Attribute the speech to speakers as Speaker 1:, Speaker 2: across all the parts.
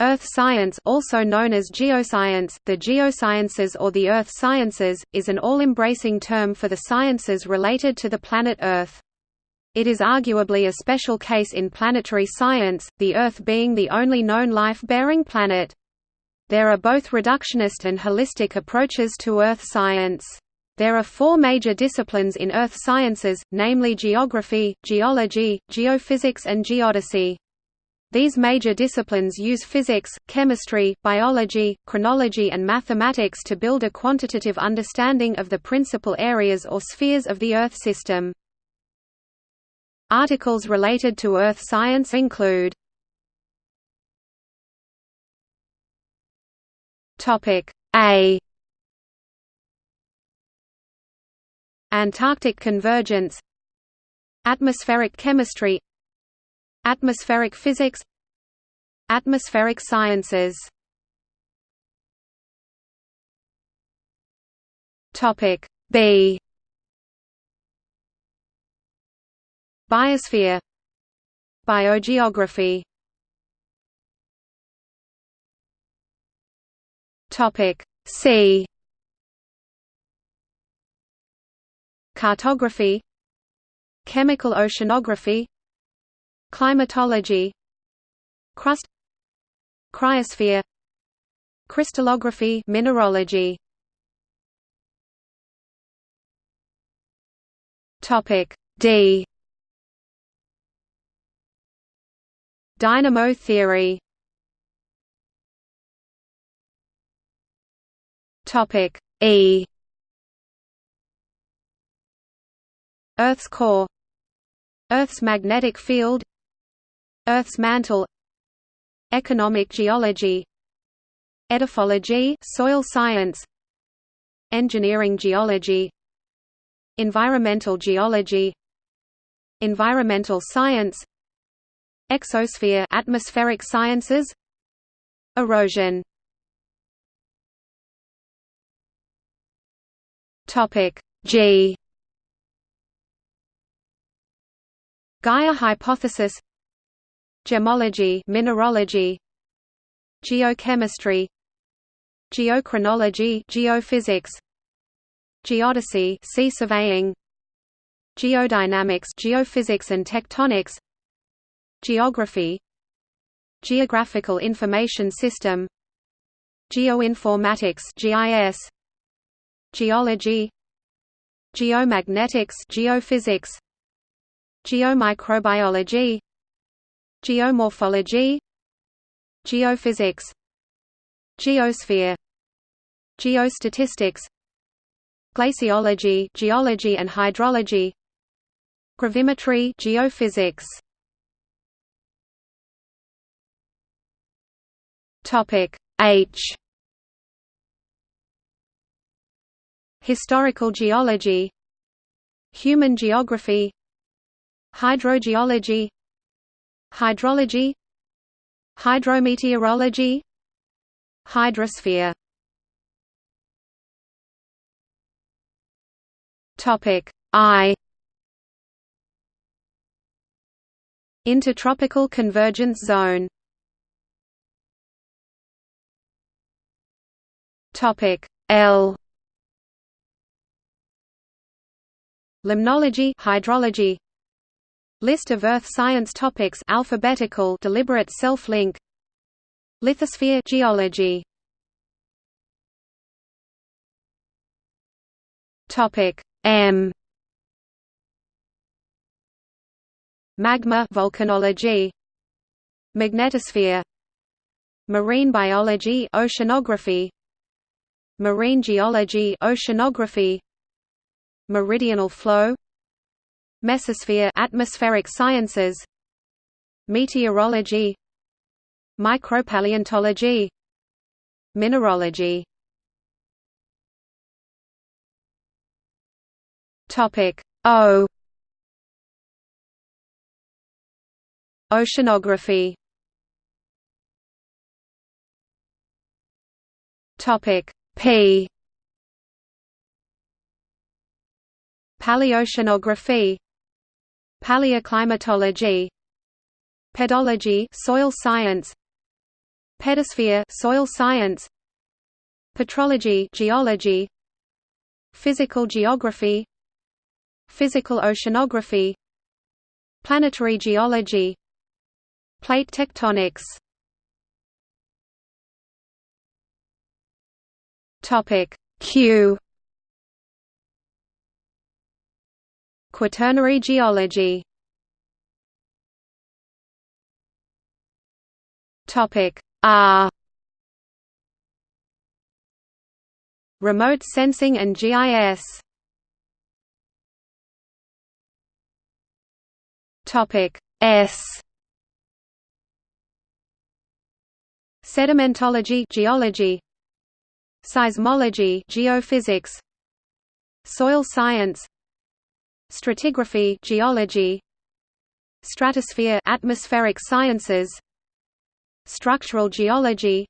Speaker 1: Earth science also known as geoscience, the geosciences or the earth sciences, is an all-embracing term for the sciences related to the planet Earth. It is arguably a special case in planetary science, the Earth being the only known life-bearing planet. There are both reductionist and holistic approaches to Earth science. There are four major disciplines in Earth sciences, namely geography, geology, geophysics and geodesy. These major disciplines use physics, chemistry, biology, chronology and mathematics to build a quantitative understanding of the principal areas or spheres of the Earth system. Articles related to Earth science include A Antarctic convergence Atmospheric chemistry Atmospheric physics. Atmospheric sciences. Topic B. Biosphere. Biogeography. Topic C. Cartography. Chemical oceanography Climatology Crust Cryosphere Crystallography mineralogy. Topic D. Dynamo theory. Topic E. Earth's core Earth's magnetic field Earth's mantle Economic geology Edaphology soil science Engineering geology Environmental geology Environmental science Exosphere atmospheric sciences Erosion. Topic G. Gaia hypothesis Gemology mineralogy Geochemistry Geochronology geophysics Geodesy see surveying Geodynamics geophysics and tectonics Geography Geographical Information System Geoinformatics GIS Geology Geomagnetics geophysics Geomicrobiology Geomorphology Geophysics Geosphere Geostatistics Glaciology geology and hydrology Gravimetry geophysics. Topic H. Historical geology Human geography Hydrogeology Hydrology. Hydrometeorology. Hydrosphere. Topic I. Intertropical convergence zone. Topic L. Limnology hydrology List of earth science topics alphabetical deliberate self-link. Lithosphere geology. Topic M. Magma volcanology. Magnetosphere. Marine biology oceanography. Marine geology oceanography. Meridional flow Mesosphere atmospheric sciences Meteorology Micropaleontology Mineralogy. Topic O. Oceanography. Topic P. Paleoceanography Paleoclimatology Pedology soil science pedosphere soil science petrology geology physical geography physical oceanography planetary geology plate tectonics. Topic q quaternary geology. Topic R Remote sensing and GIS Topic S. Sedimentology geology. Seismology geophysics. Soil science Stratigraphy geology Stratosphere atmospheric sciences Structural geology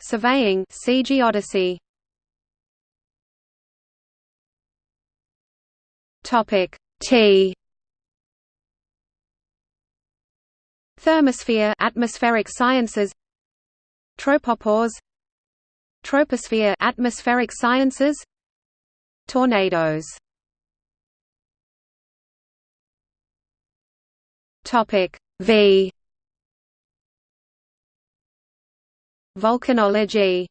Speaker 1: Surveying see geodesy. Topic T. Thermosphere atmospheric sciences. Tropopause. Troposphere atmospheric sciences. Tornadoes Topic V. Volcanology.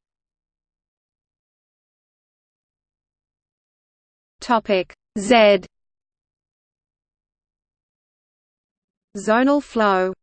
Speaker 1: Topic Z. Zonal flow